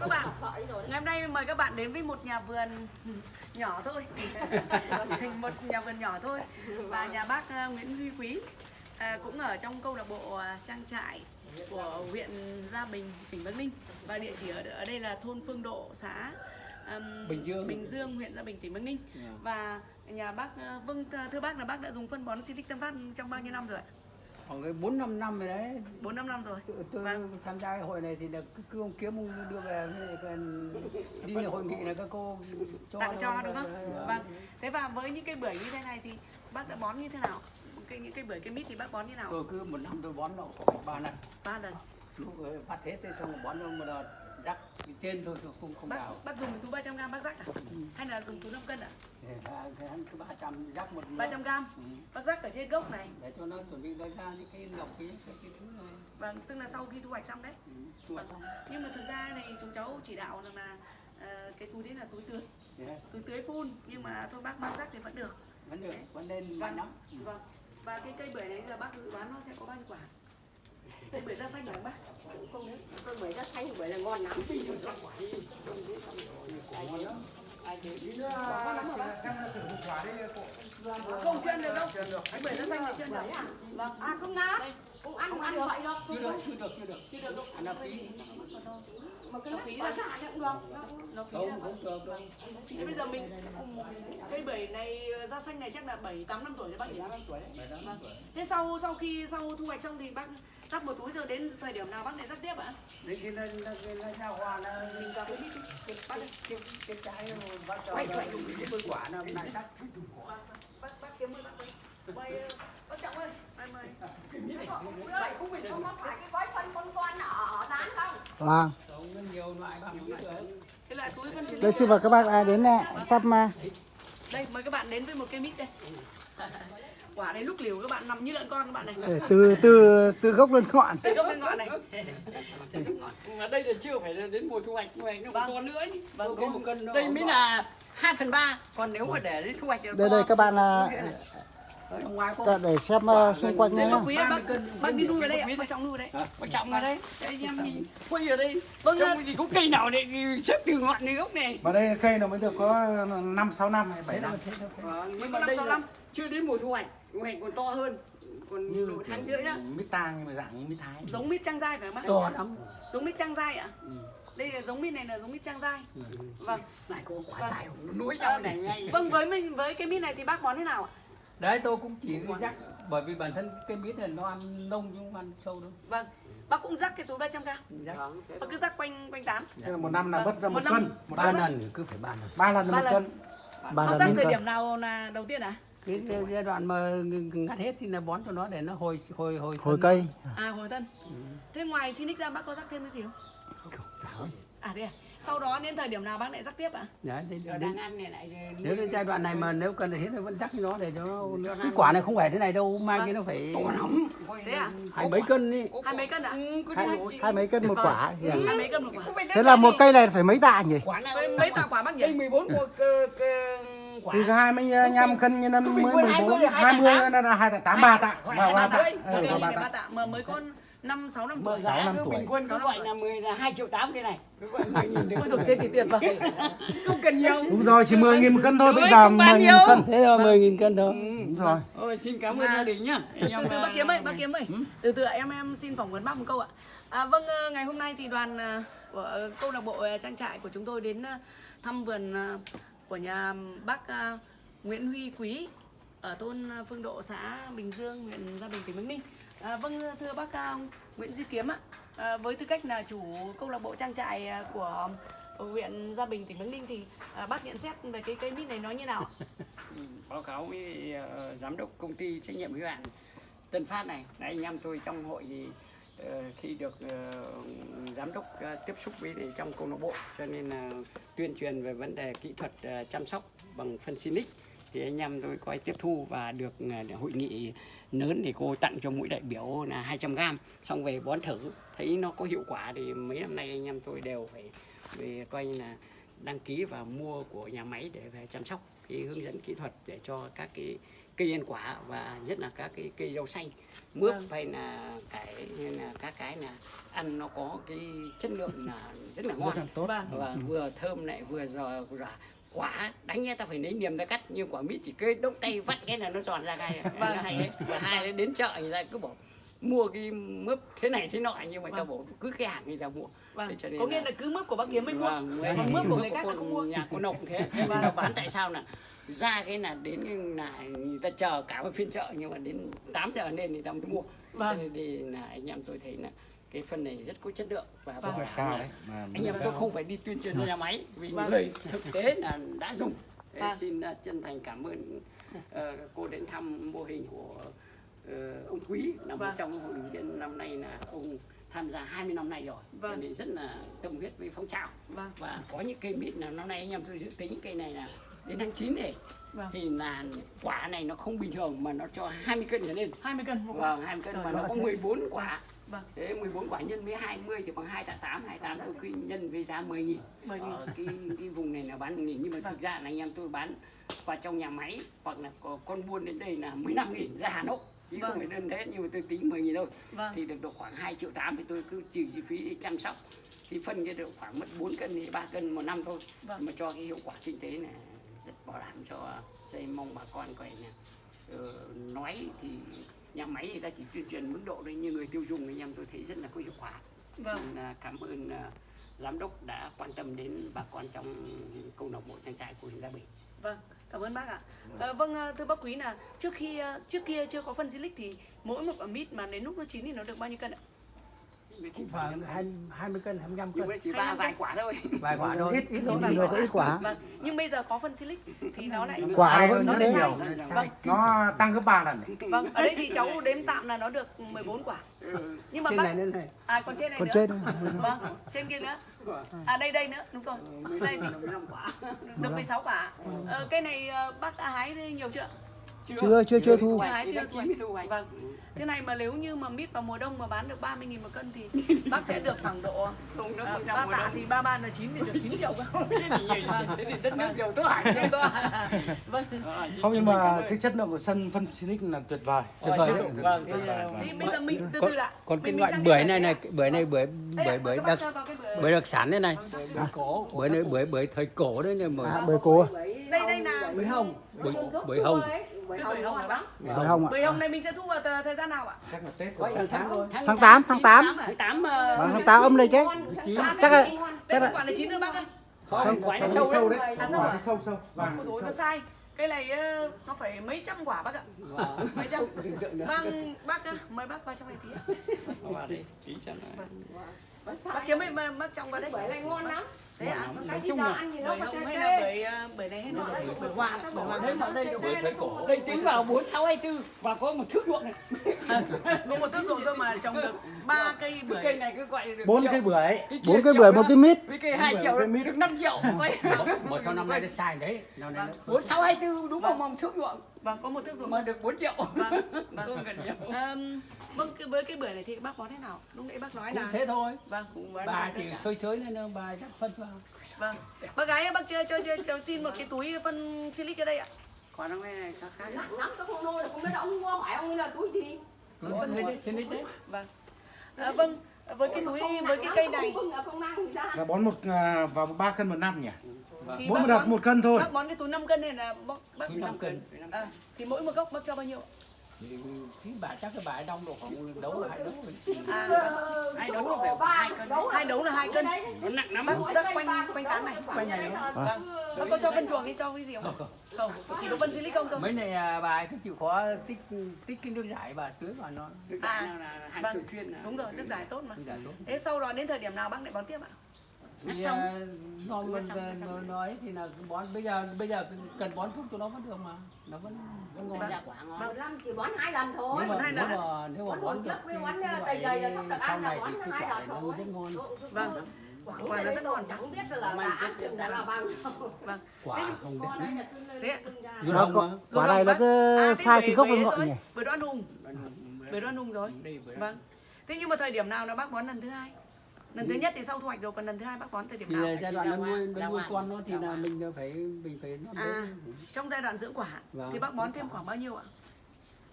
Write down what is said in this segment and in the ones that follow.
chào các bạn. Ngày hôm nay mời các bạn đến với một nhà vườn nhỏ thôi, một nhà vườn nhỏ thôi và nhà bác ờ, Nguyễn Huy Quý à, cũng ở trong câu lạc bộ ờ, trang trại của huyện Gia Bình, tỉnh Bắc Ninh và địa chỉ ở ở đây là thôn Phương Độ, xã Bình Dương. Bình Dương, huyện Gia Bình, tỉnh Bắc Ninh Dạ. và nhà bác ờ, vâng thưa bác là bác đã dùng phân bón Silic Tân Phát trong bao nhiêu năm rồi ạ? Khoảng cái bốn năm năm rồi đấy Bốn năm năm rồi. tôi, tôi Vâng. tham gia cái hội này thì là cứ, ông kiếm ông đưa về còn đi là hội nghị là các cô cho tặng cho đúng không? Dạ. Vâng. Thế và với những cây bưởi như thế này thì bác đã bón như thế nào? Cây những cây bưởi cây mít thì bác bón như nào? tôi cứ một năm tôi bón nó khoảng ba lần Ba lần. lúc phát hết thế xong rồi bón nó một đợt rắc trên thôi không không đào Bác bác dùng túi 300 g bác rắc à? Hay là dùng túi 5 cân à? Thì hắn cứ ba trăm rắc một 300 g. Ừ. Bác rắc ở trên gốc này. để cho nó chuẩn bị nó ra những cái lọc cái cái, cái thứ này Vâng, tức là sau khi thu hoạch xong đấy. ừ, chua xong Nhưng mà thực ra này chúng cháu chỉ đạo rằng là ờ, cái túi đấy là túi tưới, Đấy, túi tưới phun nhưng mà thôi bác mang rắc thì vẫn được. vẫn được vẫn lên mạnh lắm Ừ. Vâng. Và cái cây bưởi này giờ bác dự đoán nó sẽ có bao nhiêu quả? Cây bưởi da xanh phải không bác? không đấy con bưởi da xanh bưởi là ngon lắm Không chuyên được đâu. Anh bưởi da xanh thì chuyên được. Vâng. à không ngáp Cũng ăn không ăn vậy được chưa được chưa được chưa được Chưa được đâu. ăn là phí mà cái Nó phí ra. ra cũng được Nó phí không ra. không được đâu Thế bây giờ mình cây bưởi này da xanh này chắc là 7 8 năm tuổi đấy bác nhỉ? năm tuổi đấy Vâng. Thế sau sau khi sau thu hoạch xong thì bác rắc một túi rồi đến thời điểm nào bác lại rắc tiếp ạ? đến khi nó nó nó ra hoa nó mình ra cái cái cái cái cái trái nó bắt đầu cái bưởi quả nó lại cắt Bác bác kiếm ơn bác ơi. Mời ờ, bác Trọng ơi. Mời mời. vậy cũng không có phải cái gói phân con con ở ở rán không Vâng, nhiều loại bằng biết được Cái loại túi lý. đây xin mời các bác à, đến à, thăm à, Đây mời các bạn đến với một cây mít đây. Quả này lúc liều các bạn nằm như lợn con các bạn này. để từ từ từ gốc lên ngọn. Từ gốc lên ngọn này. mà đây là chưa phải là đến mùa thu hoạch thu hoạch nó Vâng. còn nữa ấy. Vâng, có một cân nó đây mới là 2 phần ba còn nếu mà để đến thu hoạch Đây đây các bạn à, ở ngoài có các để xem à, xung quanh Đây nhé. bác quý ơi, 30 bác, bác đi nuôi ở đây ạ, bác Trọng nuôi ở đây. quan trọng là đây anh em mình quay ở đây Vâng, trong ạ. thì có cây nào để xếp từ ngọn đến gốc này Mà đây cây nó mới được có 5 6 năm hay 7 thế năm. Vâng, nhưng mà năm đây sáu là năm. chưa đến mùa thu hoạch thu hoạch còn to hơn còn Như độ tháng rưỡi á mít tang nhưng mà dạng như mít thái. Giống mít trang dai phải không bác? to lắm Giống mít trang dai ạ? Ừ. Đây là giống mít này là giống mít trang dai. Vâng. này có quả Vâng. dài nối nhau này ngay Vâng với mình với cái mít này thì bác bón thế nào ạ? Đấy tôi cũng chỉ rắc bởi vì bản thân cái biết là nó ăn nông chứ không ăn sâu đâu Vâng. Bác cũng rắc cái túi 300 g. rắc Vâng, Bác cứ rắc quanh quanh tán. Thế là một năm là Vâng. mất ra Một một cân, một ba lần cứ phải ba lần Ba lần Ba một lần. cân. Bác là rắc thời điểm nào là đầu tiên ạ? cái giai- đoạn mà ngắt hết thì là bón cho nó để nó hồi hồi hồi hồi thân. cây. À hồi tân. Thế ngoài Sinic ra bác có rắc thêm cái gì không? Gì. À thế à? Sau đó đến thời điểm nào bác lại rắc tiếp ạ? đấy đến, giờ đến, đang ăn này lại nếu đến giai đoạn này mà nếu cần thì vẫn rắc cho nó để cho nó cái quả này không phải thế này đâu mai Vâng. kia nó phải Thế à? hai mấy cân đi Hai mấy cân ạ? Ừ, có Hai, hai mấy cân một quả. Hai mấy cân một quả. Thế là một cây này phải mấy tạ nhỉ? mấy quả quả bác cây nhỉ? 14 một cơ, cơ, quả Thì hai mươi nhăm cân như năm mới 14, 20, 20 nó là 2 tạ 8 3 tạ. Hai Và tạ. 3 tạ. Ừ, ba ba tạ. tạ mới con 5 6 năm Mở tuổi. Sáu năm cứ tuổi. bình quân Sáu cứ năm gọi tuổi. là 10 là 2 triệu 8 cái này. Cứ gọi 10 nghìn được. Dồi thế thì tuyệt vời. Không cần nhiều. Đúng rồi, chỉ 10 nghìn một cân thôi, bây Đấy, giờ 10 nghìn một cân. thế rồi mười nghìn cân thôi Đúng rồi. Ôi, xin cảm ơn À. gia đình nhá. từ từ bác kiếm ơi bác kiếm ơi từ từ ạ, em em xin phỏng vấn bác một câu ạ à, vâng ờ, ngày hôm nay thì đoàn ờ, của ờ, câu lạc bộ ờ, trang trại của chúng tôi đến ờ, thăm vườn ờ, của nhà bác ờ, Nguyễn Huy Quý ở thôn ờ, Phương Độ xã Bình Dương huyện Gia Bình tỉnh Bắc Ninh à, vâng thưa bác ờ, Nguyễn Duy Kiếm ạ. À, với tư cách là chủ câu lạc bộ trang trại à, của huyện Gia Bình tỉnh Bắc Ninh thì à, bác nhận xét về cái cây mít này nó như nào? Ừ, báo cáo với uh, giám đốc công ty trách nhiệm hữu hạn Tân Phát này, Đấy, anh em tôi trong hội thì uh, khi được uh, giám đốc uh, tiếp xúc với để trong câu lạc bộ cho nên là tuyên truyền về vấn đề kỹ thuật uh, chăm sóc bằng phân xinic thì anh em tôi có tiếp thu và được uh, hội nghị lớn thì cô tặng cho mỗi đại biểu là 200 gram xong về bón thử. Thấy nó có hiệu quả thì mấy năm nay anh em tôi đều phải về coi như là đăng ký và mua của nhà máy để về chăm sóc cái hướng dẫn kỹ thuật để cho các cái cây ăn quả và nhất là các cái cây rau xanh mướp Vâng. hay là cái hay là các cái là ăn nó có cái chất lượng là rất là ngon. rất là tốt. Vâng. Và vừa thơm lại vừa giò giò quả đánh nghe ta phải lấy niềm ra cắt. Nhưng quả mít chỉ cứ đốc tay vắt cái là nó giòn ra ngay Vâng. hay đấy. Và hai đến chợ người ta cứ bảo mua cái mướp thế này thế nọ. Nhưng mà Vâng. bảo cứ cái hàng người ta mua. Vâng. Thế cho nên có nghĩa là cứ mướp của bác kiếm mới mua. Vâng, còn mướp của người khác không mua. nhà cô nông thế. Thế nó bán tại sao là ra cái là đến cái là người ta chờ cả một phiên chợ. Nhưng mà đến 8 giờ lên thì ta mới mua. Vâng. Cho nên thì là anh em tôi thấy là cái phân này rất có chất lượng và Vâng. bảo đảm cao là đấy mà anh em tôi không phải đi tuyên truyền cho nhà máy vì Vâng. người thực tế là đã dùng Vâng. xin uh, chân thành cảm ơn uh, cô đến thăm mô hình của uh, ông Quý là một Vâng. trong hội viên năm nay là ông tham gia 20 năm nay rồi Vâng. Nên rất là tâm huyết với phong trào vâng và có những cây mít nào năm nay anh em tôi dự tính cây này là đến tháng 9 này vâng thì là quả này nó không bình thường mà nó cho 20 cân trở lên 20 cân vâng 20 cân Trời mà nó có thế. 14 quả Vâng. thế 14 quả nhân với 20 thì bằng 2 tạ 8 28 tôi cứ nhân với giá 10 nghìn 10 nghìn. ở cái cái vùng này là bán 10 nghìn nhưng mà Vâng. thực ra là anh em tôi bán vào trong nhà máy hoặc là có con buôn đến đây là 15 nghìn ra Hà Nội chứ Vâng. không phải đơn thế nhưng mà tôi tính 10 nghìn thôi Vâng. thì được độ khoảng 2 triệu 8 thì tôi cứ trừ chi phí để chăm sóc thì phân cái được khoảng mất 4 cân thì 3 cân một năm thôi Vâng. mà cho cái hiệu quả kinh tế này rất bảo đảm cho dây mong bà con coi nè ờ, nói thì nhà máy người ta chỉ tuyên truyền mức độ đấy nhưng người tiêu dùng anh em tôi thấy rất là có hiệu quả Vâng. Nên là cảm ơn à, giám đốc đã quan tâm đến bà con trong câu lạc bộ trang trại của huyện Gia Bình Vâng, cảm ơn bác ạ. Ờ, vâng, ờ, thưa bác Quý là trước khi ờ, trước kia chưa có phân silic thì mỗi một quả mít mà đến lúc nó chín thì nó được bao nhiêu cân ạ? Cũng phải hai mươi cân hai mươi lăm nhưng mà cân chỉ ba 25 vài quả thôi vài quả thôi ít ít thôi vài người có ít quả Vâng, nhưng bây giờ có phân silic thì nó lại Quả nó hơn vẫn rất thế. nhiều Vâng, nó tăng gấp ba lần vâng, ở đây thì cháu đếm tạm là nó được 14 quả. Ừ. Nhưng mà trên bác này lên này à còn trên này còn nữa. trên Vâng, trên kia nữa. À đây đây nữa, đúng rồi. Đây thì 15 quả được 16 quả. Ờ, cây này ờ, bác đã hái nhiều chưa? Chưa, chưa, chưa thu. Thì thu 9 mới thu hoạch Vâng. Thế này mà nếu như mà mít vào mùa đông mà bán được 30 000 một cân thì bác sẽ được khoảng độ không nó à, không ba mùa tạ thì ba ba là 9 thì được 9 triệu cơ. thế thì đất nước giàu tốt Vâng, vâng. Không nhưng mà cái chất lượng của sân phân Sinic là tuyệt vời tuyệt vời Vâng, vâng, thế, vâng. Bây giờ mình từ còn, từ còn cái loại bưởi này này này. bưởi này bưởi bưởi bưởi đặc bưởi. đặc sản đây này Bưởi cổ. bưởi này bưởi bưởi thời cổ đấy nhưng mà À, bưởi cổ. Đây đây là bưởi hồng bưởi bưởi hồng bưởi hồng hả bác? Bưởi hồng ạ. Bưởi hồng này mình sẽ thu vào thời gian nào ạ? chắc là tết tháng tháng Tháng 8, tháng 8. tháng 8 Vâng, tháng 8 âm lịch ấy. Chắc là Đây là quả là chín nữa bác ơi. không quả nó sâu đấy đấy sâu quả nó sâu sâu vàng nó sai. Cây này ờ, nó phải mấy trăm quả bác ạ. Mấy trăm. Vâng, bác ơi, mời bác vào trong này tí ạ. nó Bác kiếm mấy mấy- bác trong vào đây. bưởi này ngon lắm Thế ạ? nói chung là ăn gì Bưởi nó hồng hay là ờ, bưởi này hay là bưởi bưởi hoa bưởi hoa thế mà đây được bưởi thời cổ đây tính vào 4 6 24 và có một thước ruộng này. Có một thước ruộng thôi mà trồng được ba cây cái cây bưởi này cứ gọi là được bốn cây bưởi. Bốn triệu bưởi một cái mít. với cây 2 Bốn triệu cây được 5 triệu. Một sau năm nay nó sai đấy. Năm nay nó 4 6 24 đúng không một thước ruộng. Vâng có một thước ruộng mà được 4 triệu. Vâng, vâng. Vâng cái- với cái bưởi này thì bác bón thế nào? Lúc nãy bác nói cũng là thế thôi. Vâng bà thì xơi xới lên bà chắc phân vào. Vâng. Bác gái ơi, bác cho cho cho, cho xin một cái túi phân silic ở đây ạ. Còn nó này khác khác nặng lắm tôi không nuôi được không biết là ông mua phải ông ấy là túi gì? Phân đấy. Chứ vâng. À, vâng với cái túi với cái cây này. không, không mang gì ra. Là bón một à, vào ba cân một năm nhỉ? Thì mỗi bác một đợt bón- một cân thôi. bác bón cái túi 5 cân này là bác bác Túi năm cân. à, thì mỗi một gốc bác cho bao nhiêu ạ? Thì bà chắc cái bà ấy đông độ khoảng đấu hai đấu à, hai đấu là phải hai cân đấu hai đấu là hai cân. nó nặng lắm. Bác bác quanh quanh tán này. quanh này vâng. Bác có cho phân chuồng thì cho cái gì không? Không chỉ có phân silic không thôi. Mấy này à, bà ấy cứ chịu khó tích tích cái nước giải bà tưới vào nó. Nước À, giải nào là hàng vâng. là đúng rồi nước giải tốt mà. Nước giải tốt. Thế sau đó đến thời điểm nào bác lại bón tiếp ạ thì à, nó nó, nó nói thì là bón bây giờ bây giờ cần bón thuốc cho nó vẫn được mà. Nó vẫn vẫn ngon. Vâng. ra quả ngon. Năm chỉ bón hai lần thôi. Nếu mà hai lần mà nếu mà Bón được trước với cái, bón, à, đầy dày là sắp được sau ăn là này bón thì hai lần nó thôi. rất ngon. Vâng. quả Quả nó rất ngon. chẳng biết là là ăn chừng đã là bao nhiêu. vâng. Quả không đẹp cứ Thế Nó hồng có- mà Quả này là À, cái thế sai từ gốc đến ngọn rồi, nhỉ. bưởi đoan hùng bưởi đoan hùng rồi. Vâng. Thế nhưng mà thời điểm nào là bác bón lần thứ hai lần thứ nhất thì sau thu hoạch rồi còn lần thứ hai bác bón thời điểm thì nào là giai đoạn nó nuôi nó nuôi con nó thì là mình phải mình phải nó à trong giai đoạn dưỡng quả Vâng. thì bác bón thêm khoảng bao nhiêu ạ?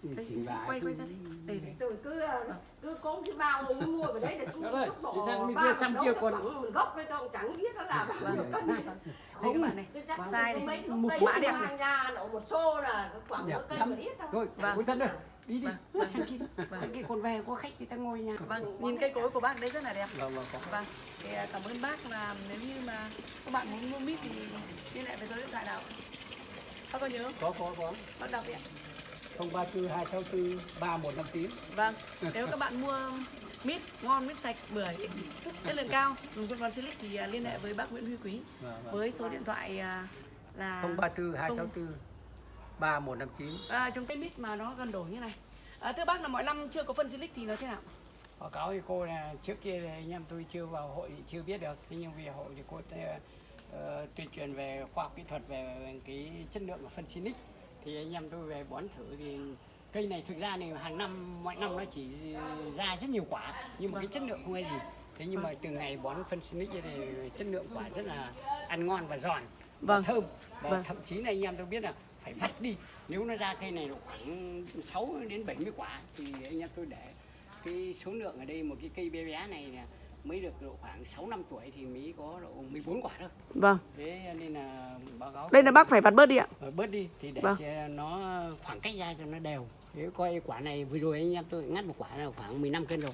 Thì chỉ xin vài quay quay ra đây đây đây Tôi cứ cứ có cái bao mới mua vào đấy để cứ thì sang bỏ bên bao kia, còn- gốc với tôi chẳng biết nó là bao nhiêu cân. Đây các bạn này. Sai này. một mã đẹp này. ra một xô là khoảng một cây lắm. một ít thôi. Thôi, Vâng. Đi đi. Vâng, vâng. Sang kia. Sang kia còn về có khách người ta ngồi nhà. vâng nhìn cây cối của bác đấy rất là đẹp vâng vâng có vâng thì à, cảm ơn bác là nếu như mà các bạn muốn mua mít thì liên hệ với số điện thoại nào bác có nhớ có có có bác đọc đi ạ không ba tư hai sáu tư ba một năm chín Vâng, nếu các bạn mua mít ngon, mít sạch, bưởi, chất lượng cao, dùng bón Silic thì à, liên hệ với bác Nguyễn Huy Quý Vâng, vâng. với số điện thoại à, là không ba tư hai sáu tư ba một năm chín à, trong cây mít mà nó gần đổ như này. À, thưa bác là mọi năm chưa có phân Silic thì nó thế nào? Báo cáo với cô là trước kia thì anh em tôi chưa vào hội chưa biết được. Thế nhưng vì hội thì cô ờ, tuyên truyền về khoa học kỹ thuật về cái chất lượng của phân Sinic thì anh em tôi về bón thử thì cây này thực ra thì hàng năm mọi năm nó chỉ ra rất nhiều quả nhưng mà cái chất lượng không hay gì. Thế nhưng mà từ ngày bón phân Sinic thì chất lượng quả rất là ăn ngon và giòn và Vâng. thơm và Vâng. thậm chí là anh em tôi biết là phải vặt đi nếu nó ra cây này độ khoảng 6 đến 70 quả thì anh em tôi để cái số lượng ở đây một cái cây bé bé này là mới được độ khoảng 6 năm tuổi thì mới có độ 14 quả thôi. Vâng, Thế nên là báo cáo đây là bác phải vặt bớt đi ạ. Bớt đi thì để Vâng. cho nó khoảng cách ra cho nó đều. Thế coi quả này vừa rồi anh em tôi ngắt một quả là khoảng 15 cân rồi.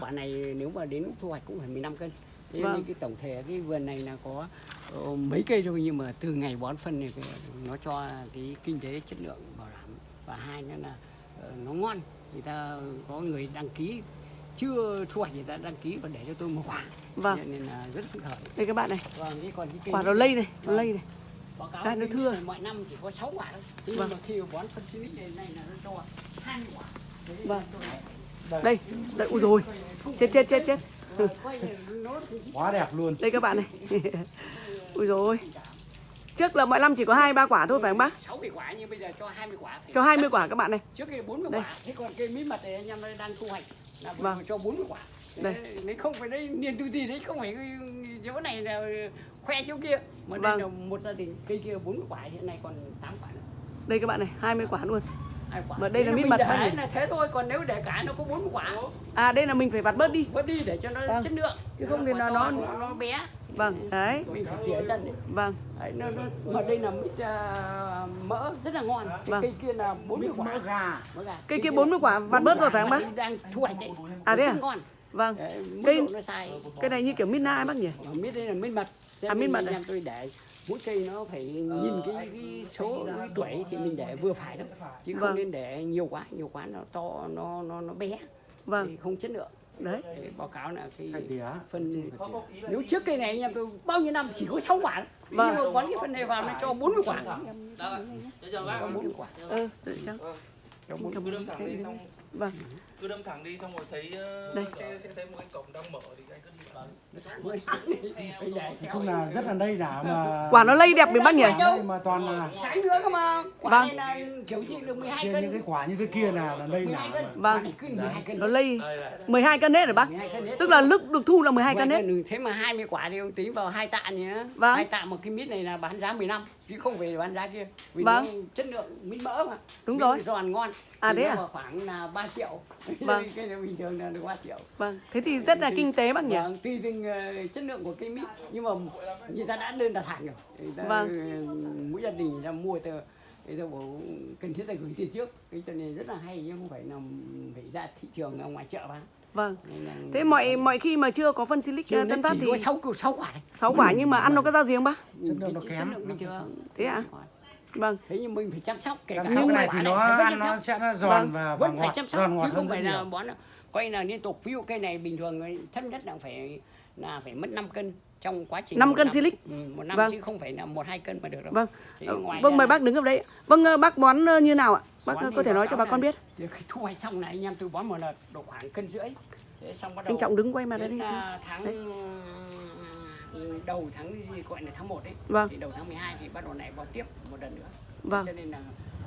Quả này nếu mà đến thu hoạch cũng phải 15 cân. Thế Vâng. cái tổng thể cái vườn này là có ờ, mấy cây thôi nhưng mà từ ngày bón phân này nó cho cái kinh tế chất lượng bảo đảm và hai nữa là ờ, nó ngon. Người ta có người đăng ký chưa thu hoạch người ta đăng ký và để cho tôi một quả. Vâng. Nên là rất phấn khởi. Đây các bạn này, Vâng, còn cái cây quả nó lây này, nó Vâng. lây này. báo cáo Cái nó thưa. này mọi năm chỉ có 6 quả thôi thế Vâng. nhưng mà khi bón phân xinic này này là nó cho 20 quả Vâng. lại Đây, đây, ui rồi, chết chết chết chết. để nó Quá đẹp luôn. Đây các bạn này. ui rồi. Trước là mọi năm chỉ có hai ba quả thôi phải không bác? 60 quả nhưng bây giờ cho 20 quả phải Cho 20 quả các bạn này. trước kia 40 Đây. quả thế còn cây mít mật này anh em đang thu hoạch là Vâng. cho 40 quả Đây. Đấy, đấy không phải đây niềm tự tin đấy không phải cái chỗ này là khoe chỗ kia mà Vâng. đây là một gia đình cây kia 40 quả hiện nay còn 8 quả nữa Đây các bạn này, 20 quả luôn. Quả Mà đây là mít mình mật để là thế thôi còn nếu để cả nó có 40 quả À đây là mình phải vặt bớt đi. vớt đi để cho nó Vâng. chất lượng Chứ không thì nó- nó, nó bé Vâng, đấy. mình phải tỉa đấy. Vâng, Đấy, nó, nó, mà đây là mít à, mỡ rất là ngon Vâng. cây kia là 40 Mít quả mỡ gà. mỡ gà Cây kia 40 quả, vặt bớt rồi phải không bác? Đang thu hoạch đấy À, thế à? ngon vâng. Đấy, Cây- độ nó sai Cái này như kiểu midnight bác nhỉ? Mà mít đây là mít mật À, mít mật à? tôi để mỗi cây nó phải nhìn cái, cái số cái tuổi thì mình để vừa phải thôi chứ không Vâng. nên để nhiều quá nhiều quá nó to nó nó nó bé Vâng, thì không chất lượng đấy. Để báo cáo là cái phân nếu trước cây này anh em tôi bao nhiêu năm chỉ có 6 quả. Vâng. nhưng mà bón cái phân này vào nó cho 40 quả cho 40 quả Ừ, tự chăng. cho 40 cứ đâm thẳng đi xong Vâng, cứ đâm thẳng đi xong rồi thấy ờ, Đây. sẽ sẽ thấy một cái cổng đang mở thì anh cứ chung là rất là đây đảo mà. quả nó lây đẹp mình bác nhỉ? Mà toàn là trái nữa cơ mà quả Vâng. này là kiểu gì được 12 kia cân những cái quả như thế kia là là đây 12 đảo cân mà. Vâng. cứ 12 cân Nó lây đây này 12 cân hết rồi bác? 12 cân hết Tức là lúc được thu là 12 cân hết. hết thế mà 20 quả thì ông tính vào hai tạ nhé Vâng. hai tạ một cái mít này là bán giá 15 chứ không phải bán giá kia vì Vâng. nó chất lượng mít mỡ mà Đúng Mít rồi. giòn ngon À, thế à? khoảng là 3 triệu Vâng. cái này bình thường là được 3 triệu Vâng, thế thì rất là kinh tế bác nhỉ? Vâng, tùy từng ờ, chất lượng của cây mít nhưng mà người ta đã đơn đặt hàng rồi người ta, Vâng. mỗi gia đình người ta mua từ người ta bảo cần thiết là gửi tiền trước cái cho nên rất là hay nhưng không phải là phải ra thị trường ở ngoài chợ bán Vâng. Thế mọi mọi khi mà chưa có phân silic Chưa, nó Tân Phát thì có 6 6 quả này 6 quả nhưng mà ăn nó có ra giếng bác? Chất lượng nó kém. Thế ạ? Vâng, thế nhưng mình phải chăm sóc kể Chăm cả cái này thì nó ăn nó sẽ nó giòn Vâng, và và vẫn phải ngọt, chăm sóc giòn ngọt chứ không phải là bón quay là liên tục ví dụ cây này bình thường thấp nhất là phải là phải mất 5 cân trong quá trình Năm một cân năm. silic. ừ, một năm Vâng. chứ không phải là một hai cân mà được đâu vâng. Vâng mời bác đứng ở đây. Vâng ờ, bác bón ờ, như nào ạ? Bác có thể nói cho bà con biết. Khi thu hoạch xong này anh em tôi bón một đợt độ khoảng cân rưỡi thế xong bắt đầu Anh Trọng đứng quay mặt đây đến đi. à, tháng Đấy. đầu tháng gì gọi là tháng 1 đấy Vâng. thì đầu tháng 12 thì bắt đầu lại bón tiếp một lần nữa Vâng. cho nên là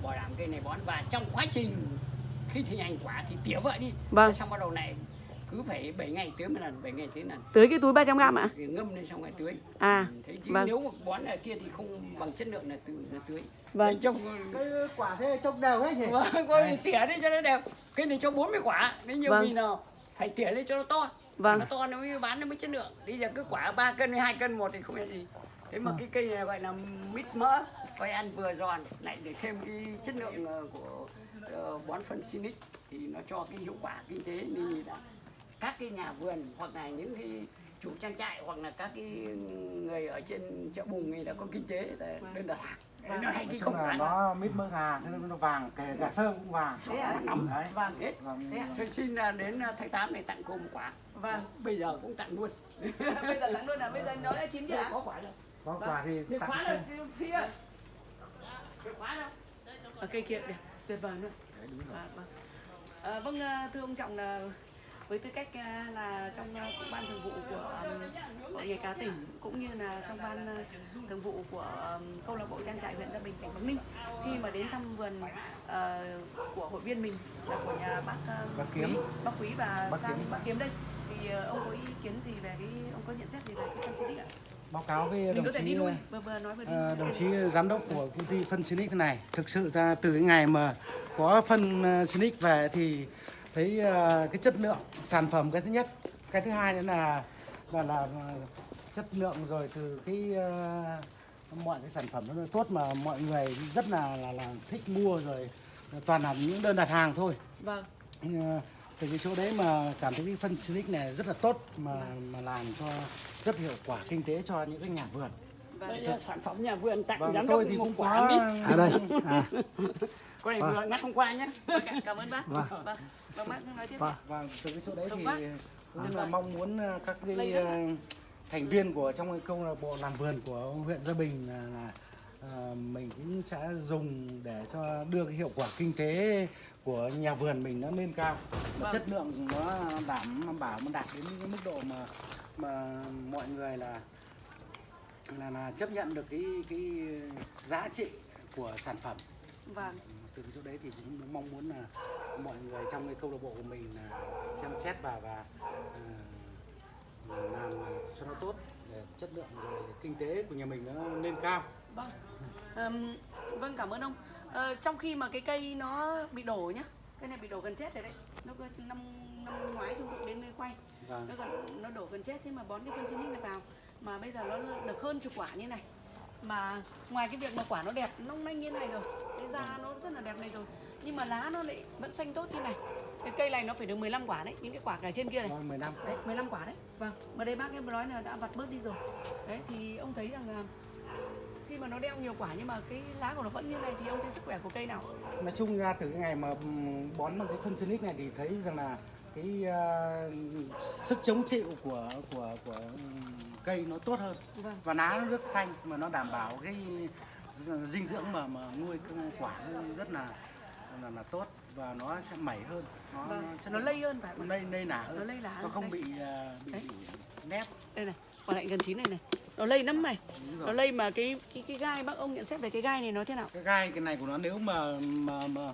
bảo đảm cây này bón và trong quá trình khi thi hành quả thì tỉa vợ đi Vâng. xong bắt đầu này cứ phải 7 ngày tưới một lần 7 ngày tưới lần. Tưới cái túi 300 gram ạ? thì ngâm lên xong rồi tưới. À, Ừ, thế chứ vâng. nếu mà bón ở kia thì không bằng chất lượng là từ là tưới. Vâng. Đấy, trong cái quả thế trông đều hết nhỉ? Vâng có thì tỉa đi cho nó đẹp. Cái này cho 40 quả nếu nhiều Vâng. vì nào phải tỉa lên cho nó to. Vâng. nó to nó mới bán nó mới chất lượng. Bây giờ cứ quả 3 cân hay 2 cân một thì không là gì. Thế mà cái cây này gọi là mít mỡ coi ăn vừa giòn lại để thêm cái chất lượng ờ, của ờ, bón phân Sinic thì nó cho cái hiệu quả kinh tế nên là các cái nhà vườn hoặc là những cái chủ trang trại hoặc là các cái người ở trên chợ bùng người ta có kinh tế là đơn đặt hàng Đấy, nó hay cái không là nó mít mỡ gà thế nên nó vàng kể cả sơ cũng vàng Thế nó nóng đấy vàng hết vâng Tôi xin là đến uh, tháng 8 này tặng cô một quả. Vâng. Bây giờ cũng tặng luôn. Bây giờ lắng luôn là bây giờ nó đã chín chưa ạ? Có quả đâu. có quả thì Được tặng khóa đâu, phía. Khóa đâu. Ở cây kia đẹp, tuyệt vời luôn. À, vâng. À, vâng, à, thưa ông Trọng là với tư cách à, là trong à, ban thường vụ của um, hội nghề cá tỉnh cũng như là trong ban à, thường vụ của câu lạc bộ trang trại huyện Gia Bình tỉnh Bắc Ninh khi mà đến thăm vườn à, của hội viên mình là của nhà bác à, Bác Kiếm. Quý, bác Quý và Bác sang Kiếm. bác Kiếm đây thì à, ông có ý kiến gì về cái ông có nhận xét gì về cái phân xịt ạ? báo cáo với Mình đồng có thể chí đi lui vừa vừa nói vừa đi. Đồng chí giám đốc của công ty phân Sinic này thực sự ta từ cái ngày mà có phân Sinic về thì thấy ờ, cái chất lượng sản phẩm cái thứ nhất. Cái thứ hai nữa là là là ờ, chất lượng rồi từ cái ờ, mọi cái sản phẩm nó tốt mà mọi người rất là là, là thích mua rồi toàn là những đơn đặt hàng thôi. Vâng. Ờ, từ cái chỗ đấy mà cảm thấy cái phân Sinic này rất là tốt mà mà làm cho rất hiệu quả kinh tế cho những cái nhà vườn Đây là sản phẩm nhà vườn tặng vâng giám đốc thì một cũng quả mít. à đây à Con này vừa ngắt hôm qua nhé. Vâng, cảm ơn bác. Vâng. Vâng. Vâng, bác nói tiếp. Vâng. Vâng, từ cái chỗ đấy thì quá. cũng là mong muốn ờ, các cái ờ, thành viên của trong cái câu lạc bộ làm vườn của huyện Gia Bình là, là mình cũng sẽ dùng để cho đưa cái hiệu quả kinh tế của nhà vườn mình nó lên cao Vâng. chất lượng nó đảm bảo nó đạt đến cái mức độ mà mà mọi người là là, là chấp nhận được cái cái giá trị của sản phẩm Vâng. từ cái chỗ đấy thì cũng mong muốn là mọi người trong cái câu lạc bộ của mình là xem xét và và ờ, làm cho nó tốt để chất lượng rồi kinh tế của nhà mình nó lên cao Vâng. Ờm, vâng cảm ơn ông. Ờ, trong khi mà cái cây nó bị đổ nhá. Cây này bị đổ gần chết rồi đấy. Nó năm năm ngoái chúng tôi đến đây quay. Vâng. Nó gần nó đổ gần chết thế mà bón cái phân xinic này vào mà bây giờ nó được hơn chục quả như này. Mà ngoài cái việc mà quả nó đẹp long lanh như này rồi, cái da nó rất là đẹp này rồi. Nhưng mà lá nó lại vẫn xanh tốt như này. Cái cây này nó phải được 15 quả đấy, những cái quả cả trên kia này. Rồi 10 năm Đấy, 15 quả đấy. Vâng. Mà đây bác em nói là đã vặt bớt đi rồi. Đấy thì ông thấy rằng là khi mà nó đeo nhiều quả nhưng mà cái lá của nó vẫn như này thì ông thấy sức khỏe của cây nào? nói chung ra từ cái ngày mà ừm, bón bằng cái phân Sinic này thì thấy rằng là cái ờ, sức chống chịu của của của cây nó tốt hơn Vâng. và lá nó rất xanh mà nó đảm bảo cái dinh dưỡng mà mà nuôi quả nó rất là là, là tốt và nó sẽ mẩy hơn nó Vâng. Nó lượng- lây hơn phải không? lây lây nả hơn Nó lây lá nó không đấy. bị ờ, bị, Đấy. nếp Đây này, quả lạnh gần chín này này. Nó lây lắm. Đúng Nó lây mà cái cái cái gai bác ông nhận xét về cái gai này nó thế nào? cái gai cái này của nó nếu mà mà mà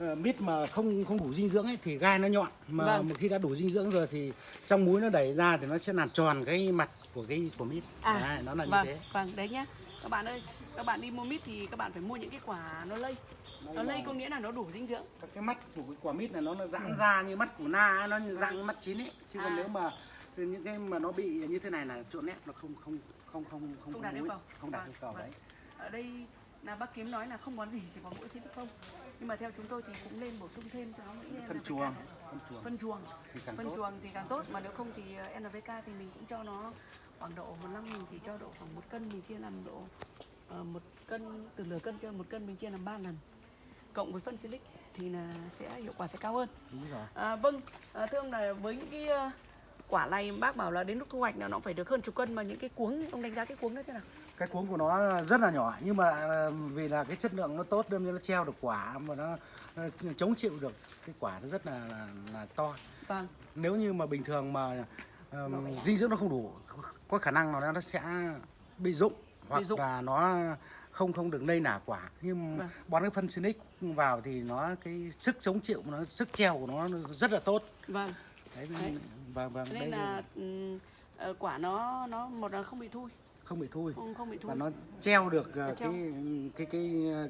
mít mà không không đủ dinh dưỡng ấy thì gai nó nhọn mà Vâng. một khi đã đủ dinh dưỡng rồi thì trong muối nó đẩy ra thì nó sẽ làm tròn cái mặt của cái của mít À, đấy, nó là như vâng, thế vâng, đấy nhá. Các bạn ơi, các bạn đi mua mít thì các bạn phải mua những cái quả nó lây. Nó lây có nghĩa là nó đủ dinh dưỡng. các cái mắt của cái quả mít này nó nó giãn ra như mắt của na ấy, nó như dạng như mắt chín ấy chứ còn À. nếu mà những cái mà nó bị như thế này là chỗ nét nó không không không không không Không đạt yêu cầu. không đạt Vâng, yêu cầu vâng. đấy Ở đây là bác kiếm nói là không bón gì chỉ có mỗi xịt không. Nhưng mà theo chúng tôi thì cũng nên bổ sung thêm cho nó những phân chuồng phân chuồng. Phân chuồng. Thì càng phân tốt. chuồng thì càng tốt. Mà nếu không thì ờ, NPK thì mình cũng cho nó khoảng độ một năm mình chỉ cho độ khoảng một cân mình chia làm độ ờ, một cân từ nửa cân cho một cân mình chia làm ba lần. Cộng với phân silic thì là sẽ hiệu quả sẽ cao hơn. Đúng rồi. À, vâng. À, thưa ông là với những cái ờ, quả này bác bảo là đến lúc thu hoạch là nó phải được hơn chục cân mà những cái cuống ông đánh giá cái cuống đó thế nào cái cuống của nó rất là nhỏ nhưng mà ờ, vì là cái chất lượng nó tốt ra nó treo được quả mà nó chống chịu được cái quả nó rất là là, là to vâng nếu như mà bình thường mà ờm, dinh dưỡng nó không đủ có khả năng là nó sẽ bị rụng hoặc rụng. là nó không không được lây nả quả nhưng Vâng. bón cái phân Sinic vào thì nó cái sức chống chịu nó sức treo của nó rất là tốt vâng đấy, Đấy. Vâng vâng Cho đây nên là ừm, ờ, quả nó nó một là không bị thui. Không bị thui. Không không bị thui. Và nó treo được ờ, Nó treo. cái cái cái ờ,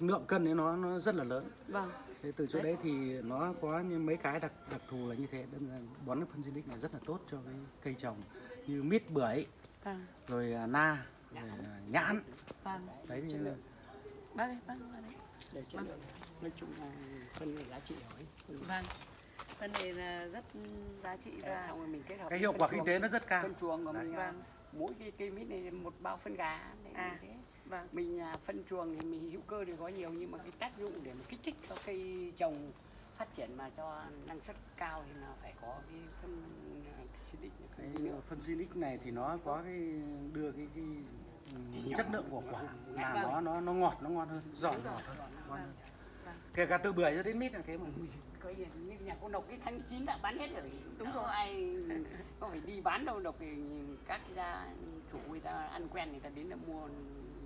lượng cân ấy nó nó rất là lớn. Vâng. Thế từ chỗ Đấy. đấy thì nó có những mấy cái đặc đặc thù là như thế. Đâm ra bón cái phân xinic này rất là tốt cho cái cây trồng như mít bưởi vâng. rồi à, na rồi à, nhãn. Vâng. Đấy thì bác ơi bác bác để chất lượng nói chung là phân là giá trị hỏi vâng phân này là rất giá trị và xong rồi mình kết hợp cái hiệu quả kinh tế nó rất cao. Phân chuồng của mình Vâng. mỗi cái cây mít này một bao phân gà để À. thế. vâng. Mình à, phân chuồng thì mình hữu cơ thì có nhiều nhưng mà cái tác dụng để mà kích thích cho cây trồng phát triển mà cho năng suất cao thì là phải có cái phân à, cái phân phân xinic này thì nó có cái đưa cái cái ừm, chất lượng của quả làm nó nó nó ngọt nó ngon hơn giòn ngọt hơn ngon hơn. Vâng. kể cả từ bưởi cho đến mít là thế mà như nhà cô độc cái tháng 9 đã bán hết rồi. Đúng rồi. ai có phải đi bán đâu độc thì các cái gia chủ người ta ăn quen người ta đến là mua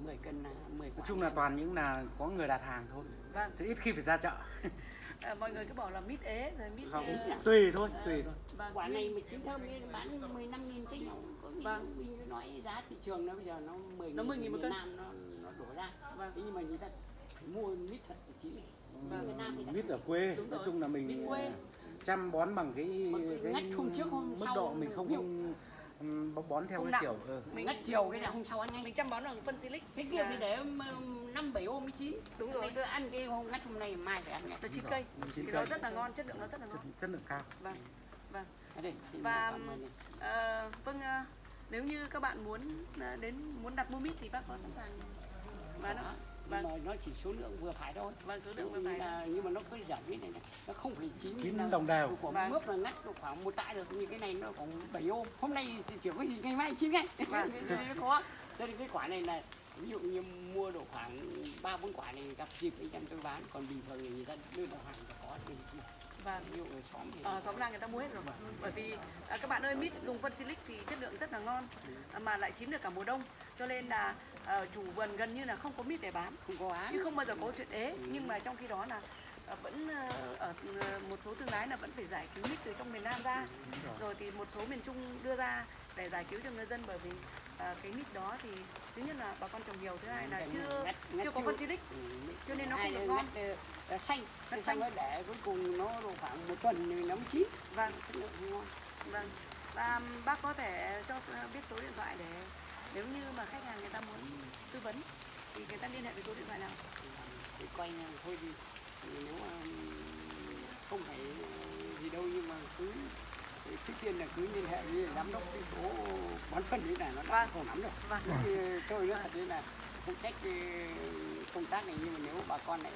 10 cân là 10 quả. Nói chung là toàn những là có người đặt hàng thôi. Vâng. Chứ ít khi phải ra chợ. À, mọi người cứ bảo là mít ế rồi mít không. ờ, tùy thôi tùy thôi. Vâng. Quả này mà chín thơm nên bán 15 nghìn chứ nhau có mình, Vâng. mình cứ nói giá thị trường nó bây giờ nó 10 Nó 10.000 một miền cân. Nam nó nó đổ ra. Vâng. thế nhưng mà người ta phải mua mít thật thì chín Vâng. Việt Nam thì ta mít ở quê. Đúng nói rồi. chung là mình quê. chăm bón bằng cái cái cái hôm trước, hôm mức sau độ mình không ừm, bón theo Không cái nặng. kiểu ờ, mình ngắt chiều cái là hôm sau ăn ngay mình chăm bón bằng phân silic. Thế kia phải để năm bảy hôm mới chín. Đúng rồi. Tôi ăn cái hôm ngắt hôm nay mai phải ăn ngay nó chín cây. thì nó rất là ngon chất lượng nó rất là ngon. Chất lượng cao. Vâng vâng. Và, ờ, vâng ờ, nếu như các bạn muốn đến muốn đặt mua mít thì bác có sẵn sàng. Bán Đó. Không nhưng vâng mà nó chỉ số lượng vừa phải thôi. Vâng, số lượng vừa phải là- nhưng mà nó có giảm mít này, này. Nó không phải chín chín đồng đều. của Vâng. mướp là ngắt được khoảng một tạ được như cái này nó khoảng 7 ôm hôm nay thì chỉ có gì ngày mai chín ngay. Vâng. nó có cho nên cái quả này là ví dụ như mua độ khoảng ba bốn quả này gặp dịp anh em tôi bán. Còn bình thường thì người ta đưa vào hàng có thì vâng. Ví dụ ở xóm thì ở xóm làng người ta mua hết rồi. Bởi vì à, các bạn ơi mít dùng phân silic thì chất lượng rất là ngon mà lại chín được cả mùa đông. Cho nên là à, chủ vườn gần như là không có mít để bán. Không có bán chứ không bao giờ có chuyện ế. Nhưng mà trong khi đó là à, vẫn à, ở một số thương lái là vẫn phải giải cứu mít từ trong miền Nam ra. Rồi. Thì một số miền Trung đưa ra để giải cứu cho người dân bởi vì à, cái mít đó thì thứ nhất là bà con trồng nhiều thứ hai là chưa Ngắt- ngắt chưa có phân silic Ừ, cho nên nó không được ngon. ngắt, ờ, xanh. Thế xanh. rồi để cuối cùng nó độ khoảng một tuần thì nó mới chín. Vâng. Chất lượng ngon. Vâng. Và bác có thể cho biết số điện thoại để nếu như mà khách hàng người ta muốn tư vấn thì người ta liên hệ với số điện thoại nào? thì như thôi thì thì nếu mà không phải gì đâu nhưng mà cứ trước tiên là cứ liên hệ với giám đốc cái số bón phân đấy là nó đã Vâng. không nắm được Vâng. thì tôi nữa thế là phụ trách cái công tác này nhưng mà nếu bà con này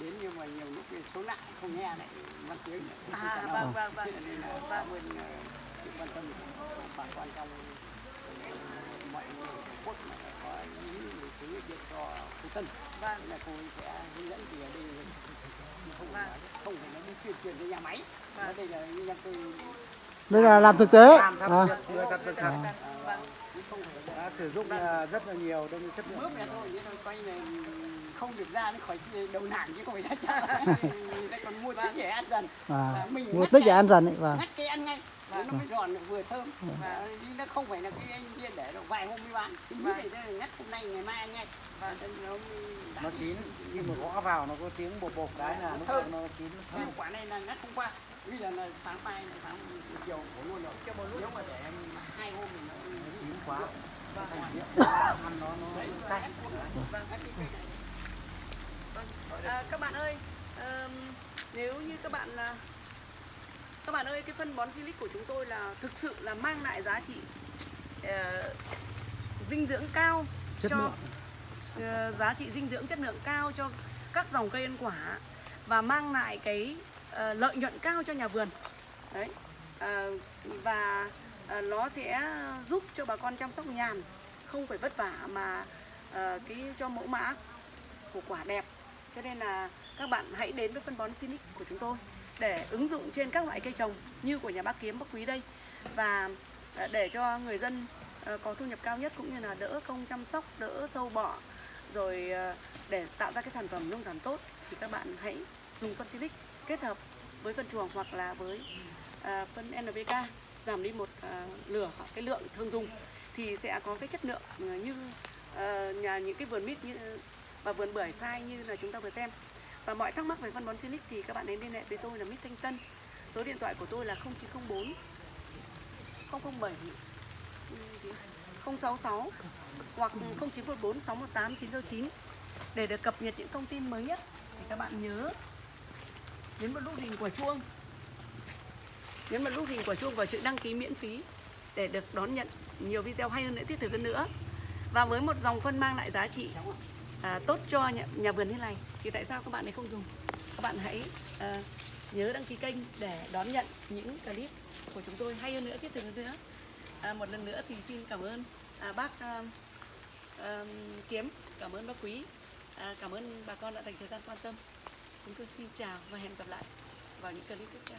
đến nhưng mà nhiều lúc số lạ không nghe lại văn tiếng À, vâng, vâng, vâng. Vâng. cảm ơn ờ, sự quan tâm của bà con trong mọi người Tổ quốc mà có mình cứ điện cho cô Tân Vâng. Thế là cô ấy sẽ hướng dẫn thì ở đây không Vâng. không phải nó đi tuyên truyền cho nhà máy Vâng. đây là em tôi đây là làm thực tế làm thật à. thật việc thật Vâng. Đã sử dụng à, rất là nhiều đông chất lượng. Mướp ra thôi nhưng mà coi là không được ra nó khỏi đầu nản chứ không phải ra chợ người ta còn mua tích để ăn dần. À. mình mua tích để ăn dần ấy và ngắt cái ăn ngay nó mới giòn được vừa thơm. Và đi nó không phải là cái anh kia để được vài hôm mới bán. Cái Vâng. này là ngắt hôm nay ngày mai ăn ngay. Và nó nó chín khi mà gõ vào nó có tiếng bột bột cái là lúc Thơm. nó chín nó thơm. Quả này là ngắt hôm qua bây giờ là sáng mai là sáng chiều của luôn rồi chiều một lúc nếu mà để hai hôm nó chín quá Vâng. thành rượu ăn nó nó cay Vâng. Vâng. À, các bạn ơi, ờm, nếu như các bạn là các bạn ơi cái phân bón silic của chúng tôi là thực sự là mang lại giá trị ờ, dinh dưỡng cao Chất cho lượng. ờ, giá trị dinh dưỡng chất lượng cao cho các dòng cây ăn quả và mang lại cái ờ, lợi nhuận cao cho nhà vườn đấy Ờ, và ờ, Ờ, nó sẽ giúp cho bà con chăm sóc nhàn không phải vất vả mà ờ, cái cho mẫu mã của quả đẹp. Cho nên là các bạn hãy đến với phân bón Sinic của chúng tôi để ứng dụng trên các loại cây trồng như của nhà bác Kiếm bác Quý đây. Và ờ, để cho người dân có thu nhập cao nhất cũng như là đỡ công chăm sóc, đỡ sâu bọ rồi để tạo ra cái sản phẩm nông sản tốt thì các bạn hãy dùng phân Sinic kết hợp với phân chuồng hoặc là với phân NPK giảm đi một à, lửa cái lượng thương dùng thì sẽ có cái chất lượng à, như à, nhà những cái vườn mít như và vườn bưởi sai như là chúng ta vừa xem. Và mọi thắc mắc về phân bón Silic thì các bạn đến liên hệ với tôi là Mít Thanh Tân. Số điện thoại của tôi là 0904 007 066 hoặc 0914 618 969 để được cập nhật những thông tin mới nhất. Thì các bạn nhớ nhấn vào nút hình quả chuông nhấn vào nút hình quả chuông và chữ đăng ký miễn phí để được đón nhận nhiều video hay hơn nữa thiết thực hơn nữa. Và với một dòng phân mang lại giá trị à, tốt cho nhà, nhà vườn như này thì tại sao các bạn ấy không dùng? Các bạn hãy à, nhớ đăng ký kênh để đón nhận những clip của chúng tôi hay hơn nữa thiết thực hơn nữa. À, một lần nữa thì xin cảm ơn à, bác à, à, kiếm. Cảm ơn bác quý. À, cảm ơn bà con đã dành thời gian quan tâm. Chúng tôi xin chào và hẹn gặp lại vào những clip tiếp theo.